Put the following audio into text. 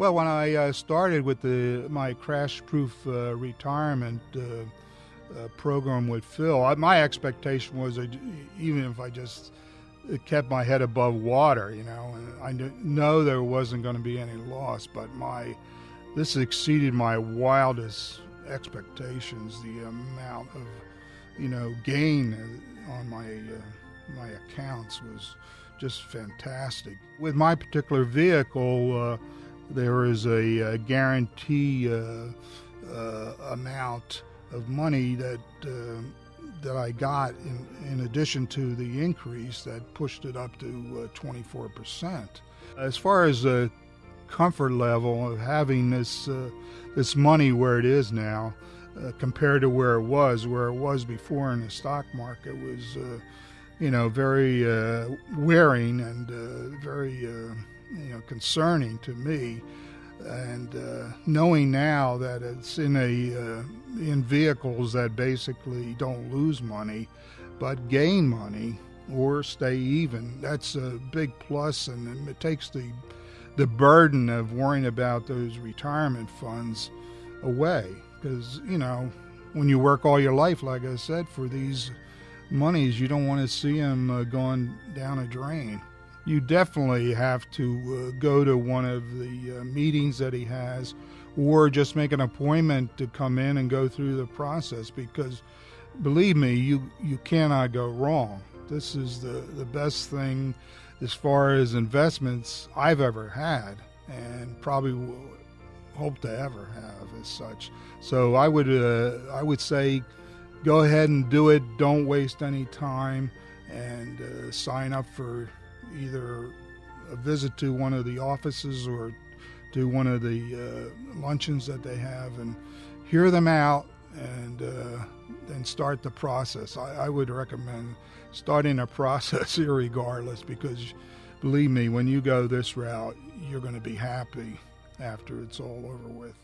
Well, when I uh, started with the my crash-proof uh, retirement uh, uh program with Phil, I, my expectation was that even if I just kept my head above water, you know, and I know there wasn't going to be any loss, but my this exceeded my wildest expectations. The amount of you know gain on my uh, my accounts was just fantastic. With my particular vehicle, uh, there is a, a guarantee uh, uh amount of money that uh, that I got in, in addition to the increase that pushed it up to 24%. Uh, as far as the comfort level of having this this money where it is now, uh, compared to where it was, where it was before in the stock market was, uh, you know, very uh, wearing and uh, very, uh, you know, concerning to me. And uh, knowing now that it's in a in vehicles that basically don't lose money, but gain money or stay even, that's a big plus, and it takes the the burden of worrying about those retirement funds away because you know when you work all your life, like I said, for these monies, you don't want to see them uh, going down a drain. You definitely have to uh, go to one of the uh, meetings that he has, or just make an appointment to come in and go through the process. Because, believe me, you you cannot go wrong. This is the the best thing as far as investments I've ever had, and probably will hope to ever have as such. So I would uh, I would say go ahead and do it. Don't waste any time and uh, sign up for either a visit to one of the offices or to one of the uh, luncheons that they have and hear them out and uh, then start the process. I, I would recommend starting a process regardless because believe me, when you go this route, you're going to be happy after it's all over with.